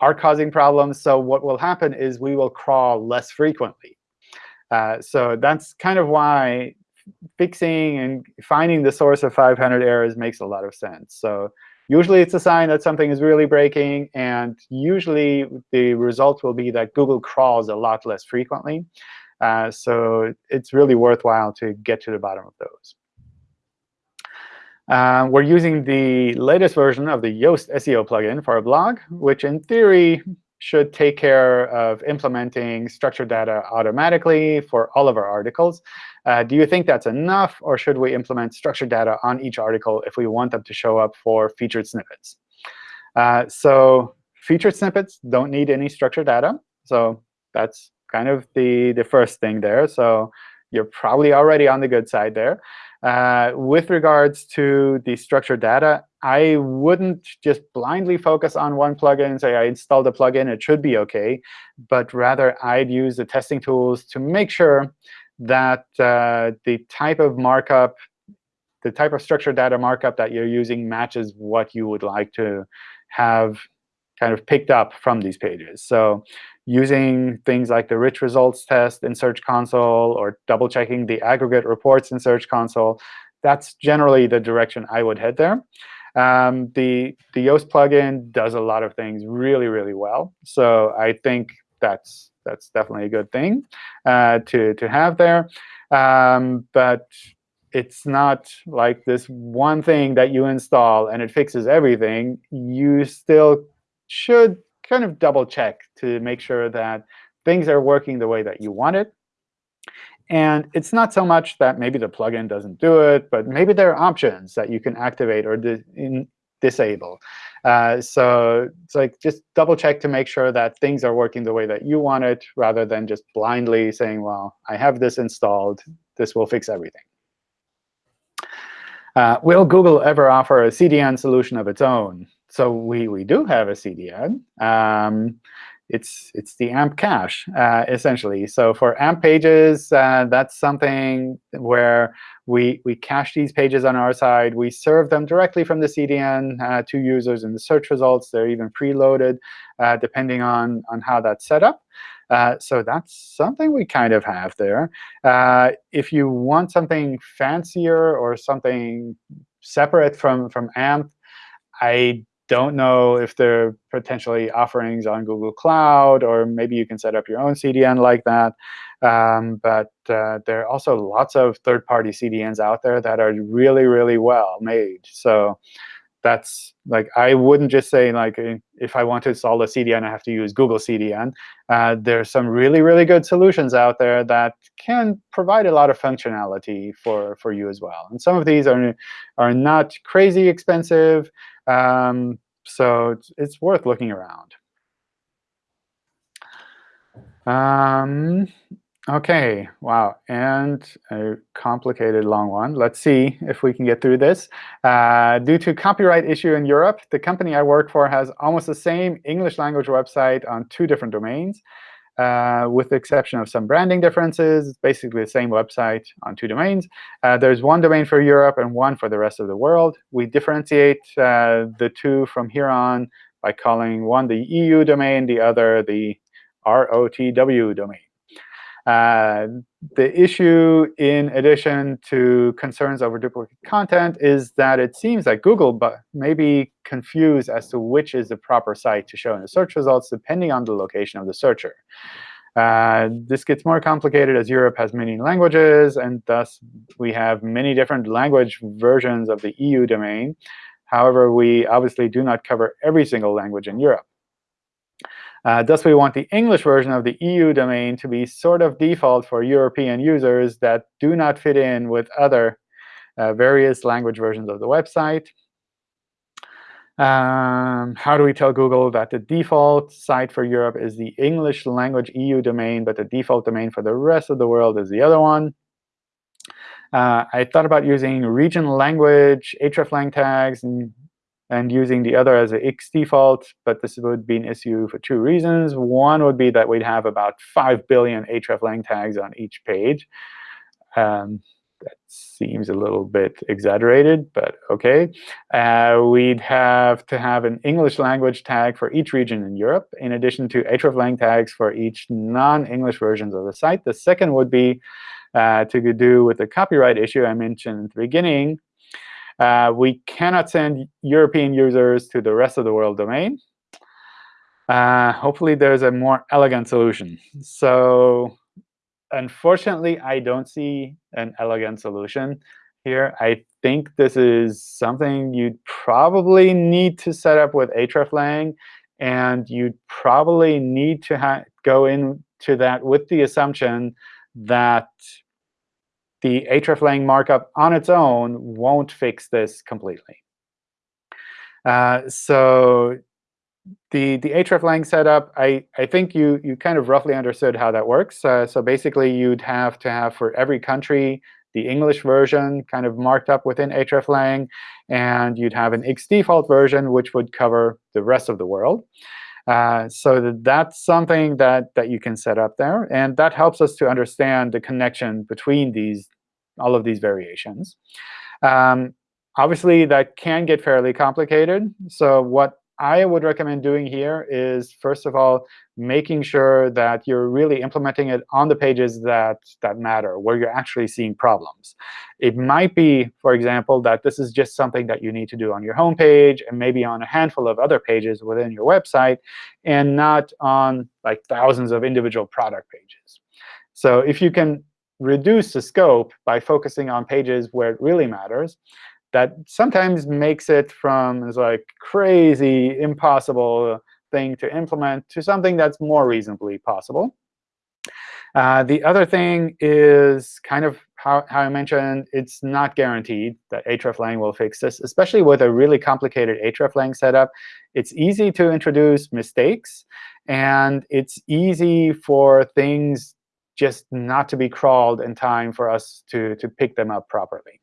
are causing problems. So what will happen is we will crawl less frequently. Uh, so that's kind of why fixing and finding the source of 500 errors makes a lot of sense. So usually it's a sign that something is really breaking. And usually the result will be that Google crawls a lot less frequently. Uh, so it's really worthwhile to get to the bottom of those. Uh, we're using the latest version of the Yoast SEO plugin for a blog, which in theory should take care of implementing structured data automatically for all of our articles. Uh, do you think that's enough, or should we implement structured data on each article if we want them to show up for featured snippets? Uh, so featured snippets don't need any structured data. So that's kind of the, the first thing there. So you're probably already on the good side there. Uh, with regards to the structured data, I wouldn't just blindly focus on one plugin and say, I installed a plugin, it should be OK. But rather, I'd use the testing tools to make sure that uh, the type of markup, the type of structured data markup that you're using matches what you would like to have kind of picked up from these pages. So using things like the rich results test in Search Console or double checking the aggregate reports in Search Console, that's generally the direction I would head there. Um, the, the Yoast plugin does a lot of things really, really well. So I think that's, that's definitely a good thing uh, to, to have there. Um, but it's not like this one thing that you install and it fixes everything. You still should kind of double check to make sure that things are working the way that you want it. And it's not so much that maybe the plugin doesn't do it, but maybe there are options that you can activate or di disable. Uh, so it's like just double check to make sure that things are working the way that you want it, rather than just blindly saying, well, I have this installed. This will fix everything. Uh, will Google ever offer a CDN solution of its own? So we, we do have a CDN. Um, it's, it's the AMP cache, uh, essentially. So for AMP pages, uh, that's something where we, we cache these pages on our side. We serve them directly from the CDN uh, to users in the search results. They're even preloaded, uh, depending on, on how that's set up. Uh, so that's something we kind of have there. Uh, if you want something fancier or something separate from, from AMP, I don't know if there are potentially offerings on Google Cloud, or maybe you can set up your own CDN like that. Um, but uh, there are also lots of third-party CDNs out there that are really, really well made. So that's like I wouldn't just say like if I want to install a CDN, I have to use Google CDN. Uh, there's some really, really good solutions out there that can provide a lot of functionality for for you as well. And some of these are are not crazy expensive. Um, so it's, it's worth looking around. Um, OK, wow, and a complicated long one. Let's see if we can get through this. Uh, due to copyright issue in Europe, the company I work for has almost the same English language website on two different domains. Uh, with the exception of some branding differences. It's basically the same website on two domains. Uh, there's one domain for Europe and one for the rest of the world. We differentiate uh, the two from here on by calling one the EU domain, the other the ROTW domain. Uh, the issue, in addition to concerns over duplicate content, is that it seems that Google may be confused as to which is the proper site to show in the search results, depending on the location of the searcher. Uh, this gets more complicated as Europe has many languages, and thus we have many different language versions of the EU domain. However, we obviously do not cover every single language in Europe. Uh, thus, we want the English version of the EU domain to be sort of default for European users that do not fit in with other uh, various language versions of the website. Um, how do we tell Google that the default site for Europe is the English language EU domain, but the default domain for the rest of the world is the other one? Uh, I thought about using region language, hreflang tags, and, and using the other as a x default, but this would be an issue for two reasons. One would be that we'd have about 5 billion hreflang tags on each page. Um, that seems a little bit exaggerated, but OK. Uh, we'd have to have an English language tag for each region in Europe, in addition to hreflang tags for each non-English versions of the site. The second would be uh, to do with the copyright issue I mentioned at the beginning. Uh, we cannot send European users to the rest of the world domain. Uh, hopefully, there's a more elegant solution. So unfortunately, I don't see an elegant solution here. I think this is something you'd probably need to set up with hreflang. And you'd probably need to go into that with the assumption that the hreflang markup on its own won't fix this completely. Uh, so the the hreflang setup, I, I think you, you kind of roughly understood how that works. Uh, so basically, you'd have to have for every country the English version kind of marked up within hreflang. And you'd have an x default version, which would cover the rest of the world. Uh, so that that's something that, that you can set up there. And that helps us to understand the connection between these all of these variations. Um, obviously, that can get fairly complicated. So what I would recommend doing here is, first of all, making sure that you're really implementing it on the pages that, that matter, where you're actually seeing problems. It might be, for example, that this is just something that you need to do on your home page and maybe on a handful of other pages within your website, and not on like thousands of individual product pages. So if you can reduce the scope by focusing on pages where it really matters, that sometimes makes it from this like crazy, impossible thing to implement to something that's more reasonably possible. Uh, the other thing is kind of how, how I mentioned, it's not guaranteed that hreflang will fix this, especially with a really complicated hreflang setup. It's easy to introduce mistakes, and it's easy for things just not to be crawled in time for us to, to pick them up properly.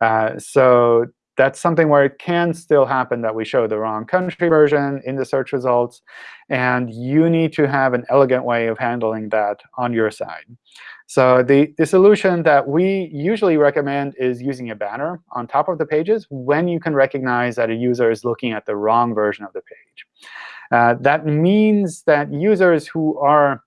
Uh, so that's something where it can still happen that we show the wrong country version in the search results. And you need to have an elegant way of handling that on your side. So the, the solution that we usually recommend is using a banner on top of the pages when you can recognize that a user is looking at the wrong version of the page. Uh, that means that users who are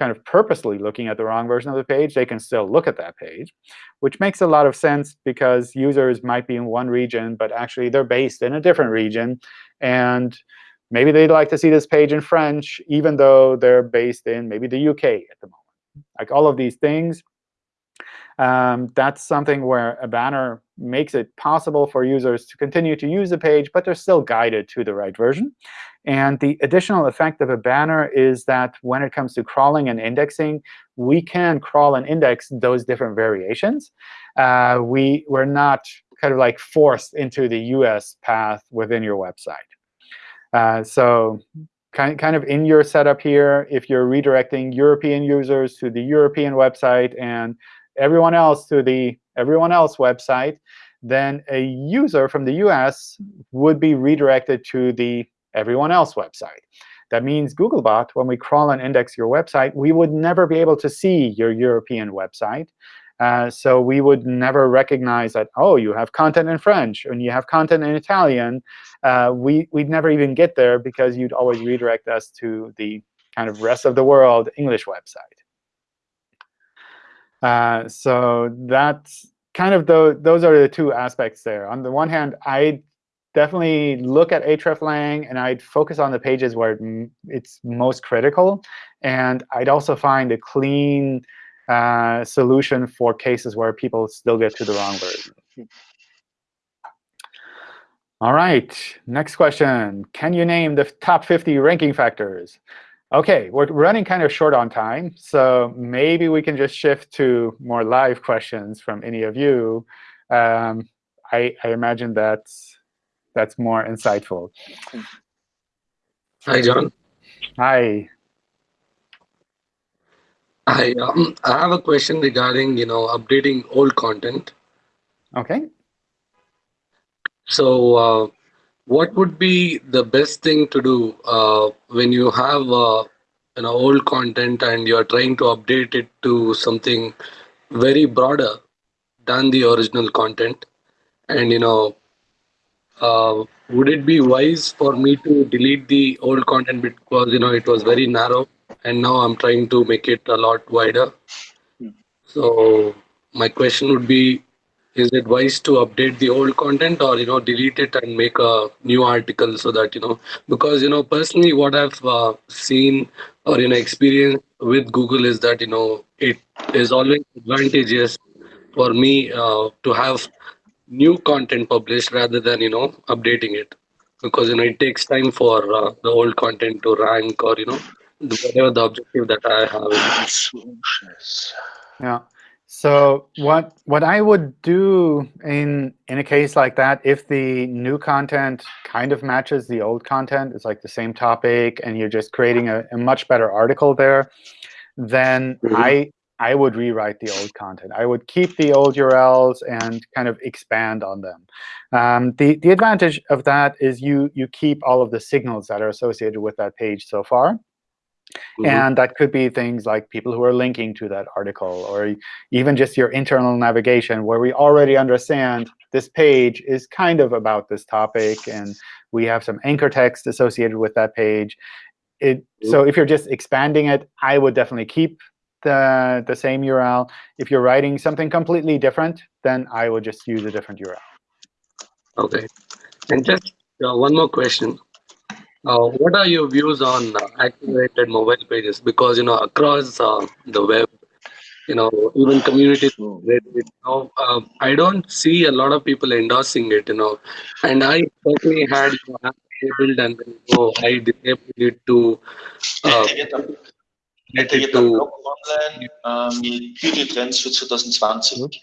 kind of purposely looking at the wrong version of the page, they can still look at that page, which makes a lot of sense because users might be in one region, but actually they're based in a different region. And maybe they'd like to see this page in French, even though they're based in maybe the UK at the moment. Like all of these things, um, that's something where a banner makes it possible for users to continue to use the page, but they're still guided to the right version. And the additional effect of a banner is that when it comes to crawling and indexing, we can crawl and index those different variations. Uh, we, we're not kind of like forced into the US path within your website. Uh, so kind, kind of in your setup here, if you're redirecting European users to the European website and everyone else to the everyone else website, then a user from the US would be redirected to the everyone else website. That means Googlebot, when we crawl and index your website, we would never be able to see your European website. Uh, so we would never recognize that, oh, you have content in French and you have content in Italian. Uh, we, we'd never even get there because you'd always redirect us to the kind of rest of the world English website. Uh, so that's kind of the, those are the two aspects there. On the one hand, I definitely look at hreflang, and I'd focus on the pages where it's most critical. And I'd also find a clean uh, solution for cases where people still get to the wrong version. All right, next question. Can you name the top 50 ranking factors? OK, we're running kind of short on time, so maybe we can just shift to more live questions from any of you. Um, I, I imagine that's that's more insightful. Hi, John. Hi. Hi. Um, I have a question regarding you know updating old content. Okay. So, uh, what would be the best thing to do uh, when you have uh, you know old content and you're trying to update it to something very broader than the original content? And you know, uh, would it be wise for me to delete the old content because you know it was very narrow, and now I'm trying to make it a lot wider? So my question would be is it wise to update the old content or you know delete it and make a new article so that you know because you know personally what i've uh, seen or you know experienced with google is that you know it is always advantageous for me uh, to have new content published rather than you know updating it. Because you know it takes time for uh, the old content to rank or you know whatever the objective that i have. Yeah so what what I would do in in a case like that, if the new content kind of matches the old content, it's like the same topic, and you're just creating a, a much better article there, then mm -hmm. I I would rewrite the old content. I would keep the old URLs and kind of expand on them. Um, the the advantage of that is you you keep all of the signals that are associated with that page so far. Mm -hmm. And that could be things like people who are linking to that article, or even just your internal navigation, where we already understand this page is kind of about this topic, and we have some anchor text associated with that page. It, so if you're just expanding it, I would definitely keep the, the same URL. If you're writing something completely different, then I would just use a different URL. OK. And just uh, one more question. Uh, what are your views on uh, accelerated mobile pages? Because you know across uh, the web, you know even communities, you know, uh, I don't see a lot of people endorsing it. You know, and I personally had you know, disabled and you know, I disabled it to. Uh, Hätte jeder Blog online ähm, Google-Trends für 2020.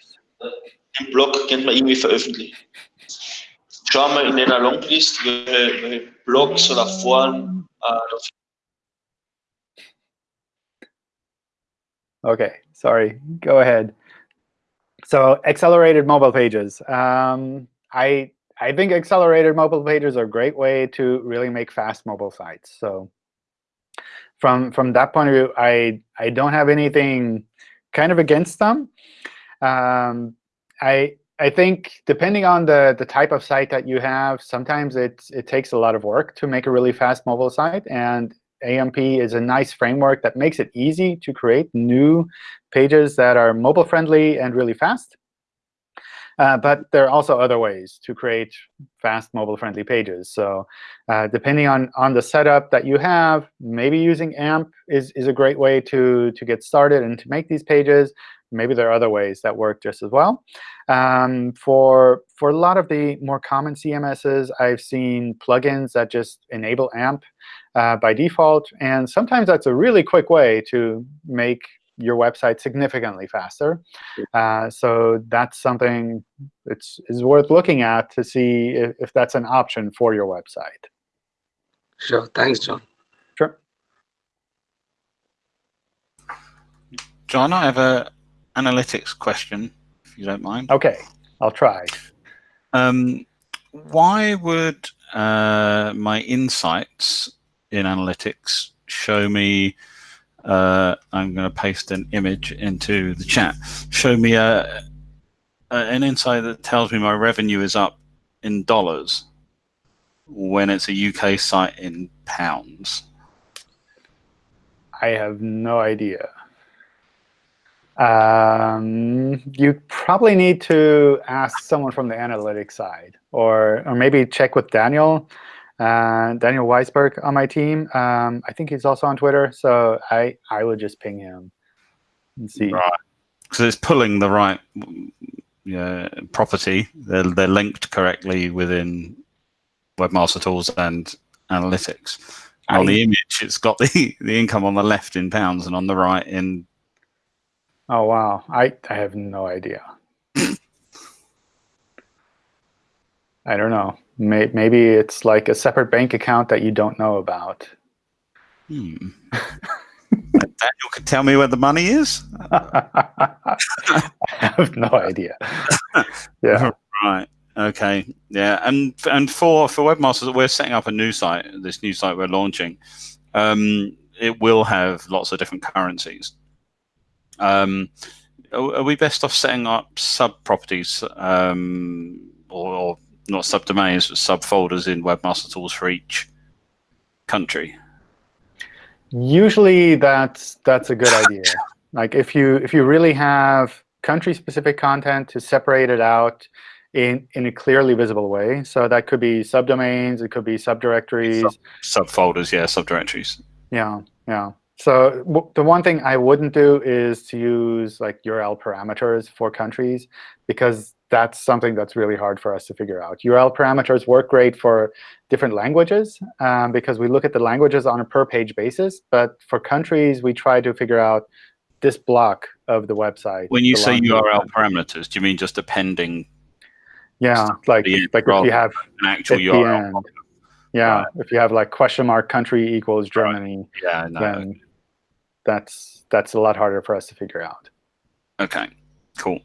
Im Blog könnte man irgendwie veröffentlichen. In Longlist, welche, welche Blogs oder Foren äh, Okay, sorry. Go ahead. So accelerated mobile pages. Um, I I think accelerated mobile pages are a great way to really make fast mobile sites. So from from that point of view, I I don't have anything kind of against them. Um, I I think depending on the, the type of site that you have, sometimes it, it takes a lot of work to make a really fast mobile site. And AMP is a nice framework that makes it easy to create new pages that are mobile friendly and really fast. Uh, but there are also other ways to create fast mobile-friendly pages. So uh, depending on, on the setup that you have, maybe using AMP is, is a great way to, to get started and to make these pages. Maybe there are other ways that work just as well. Um, for, for a lot of the more common CMSs, I've seen plugins that just enable AMP uh, by default. And sometimes that's a really quick way to make your website significantly faster. Uh, so that's something it's is worth looking at to see if, if that's an option for your website. Sure. Thanks, John. Sure. John, I have a analytics question, if you don't mind. OK. I'll try. Um, why would uh, my insights in analytics show me uh, I'm going to paste an image into the chat. Show me a, a, an insight that tells me my revenue is up in dollars when it's a UK site in pounds. I have no idea. Um, you probably need to ask someone from the analytics side, or or maybe check with Daniel uh, Daniel Waisberg on my team. Um, I think he's also on Twitter, so I I would just ping him and see. Right. So it's pulling the right yeah, property. They're they're linked correctly within Webmaster Tools and Analytics. And on the image, it's got the the income on the left in pounds and on the right in. Oh wow! I I have no idea. I don't know. May, maybe it's like a separate bank account that you don't know about. Hmm. Daniel can tell me where the money is. I have no idea. Yeah. Right. Okay. Yeah. And and for for webmasters, we're setting up a new site. This new site we're launching. Um, it will have lots of different currencies. Um, are, are we best off setting up sub properties um, or, or not subdomains, but subfolders in Webmaster Tools for each country? Usually, that's that's a good idea. Like if you if you really have country-specific content to separate it out in in a clearly visible way. So that could be subdomains, it could be subdirectories, Sub, subfolders, yeah, subdirectories. Yeah, yeah. So w- the one thing I wouldn't do is to use like URL parameters for countries because that's something that's really hard for us to figure out. URL parameters work great for different languages um, because we look at the languages on a per page basis. But for countries, we try to figure out this block of the website. When you say belongs to the URL parameters, do you mean just appending yeah, like like if you have an actual URL? end, yeah, Right. if you have like question mark country equals Germany, Yeah, no. then that's that's a lot harder for us to figure out. Okay, cool.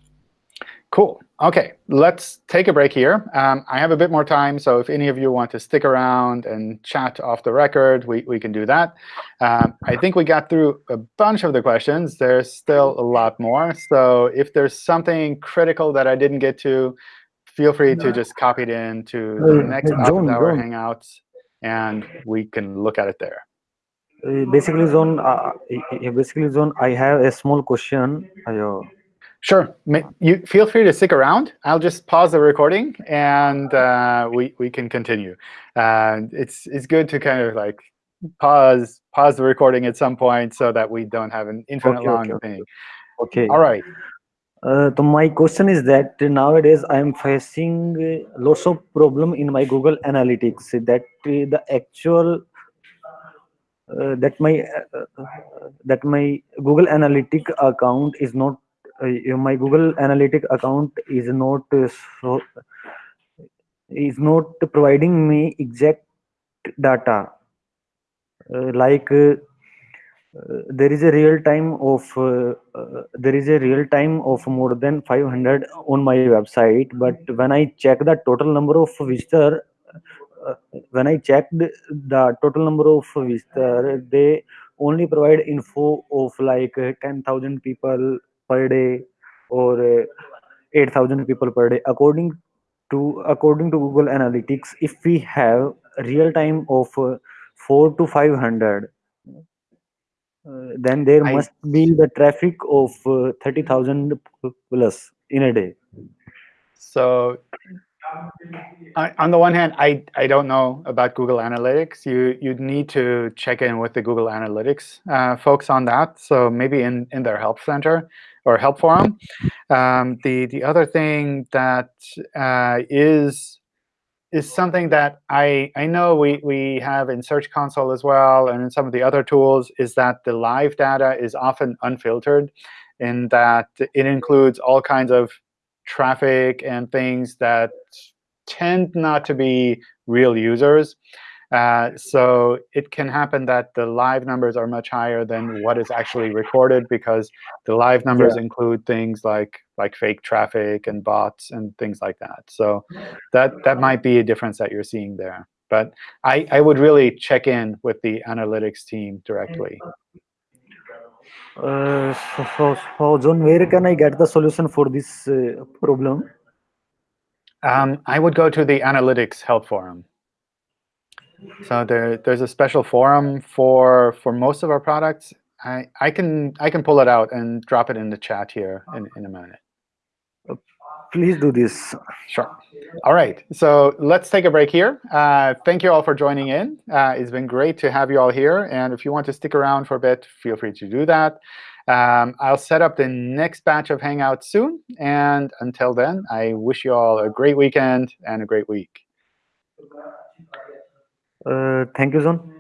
Cool. OK, let's take a break here. Um, I have a bit more time, so if any of you want to stick around and chat off the record, we, we can do that. Um, I think we got through a bunch of the questions. There's still a lot more. So if there's something critical that I didn't get to, feel free to just copy it in to the next office hour John. Hangouts, and we can look at it there. Uh, basically, Zone. Uh, uh, basically, Zone. I have a small question. Uh, Sure. You feel free to stick around. I'll just pause the recording, and uh, we we can continue. Uh, it's it's good to kind of like pause pause the recording at some point so that we don't have an infinite Okay, long okay, thing. okay. All right. Uh, so my question is that nowadays I am facing uh, lots of problem in my Google Analytics. That uh, the actual uh, that my uh, uh, that my Google Analytic account is not uh, my Google Analytic account is not uh, so is not providing me exact data uh, like. There is a real time of uh, uh, there is a real time of more than 500 on my website but when i check the total number of visitor when i checked the total number of visitor they only provide info of like uh, 10000 people per day or uh, 8000 people per day according to according to google analytics if we have real time of uh, 4 to 500 uh, then there I- must be the traffic of uh, 30,000 plus in a day. So on the one hand, I, I don't know about Google Analytics. You you'd need to check in with the Google Analytics uh, folks on that. So maybe in, in their help center or help forum. Um, the the other thing that uh, is is something that I I know we we have in Search Console as well, and in some of the other tools, is that the live data is often unfiltered, in that it includes all kinds of traffic and things that tend not to be real users. Uh, so it can happen that the live numbers are much higher than what is actually recorded because the live numbers include things like like fake traffic and bots and things like that. So that that might be a difference that you're seeing there. But I, I would really check in with the analytics team directly. Uh, so, so, so, John, where can I get the solution for this uh, problem? Um, I would go to the analytics help forum. So there, there's a special forum for for most of our products. I, I can I can pull it out and drop it in the chat here in, in a minute. Please do this. Sure. All right. So let's take a break here. Uh, thank you all for joining in. Uh, it's been great to have you all here. And if you want to stick around for a bit, feel free to do that. Um, I'll set up the next batch of Hangouts soon. And until then, I wish you all a great weekend and a great week. Uh, thank you, John.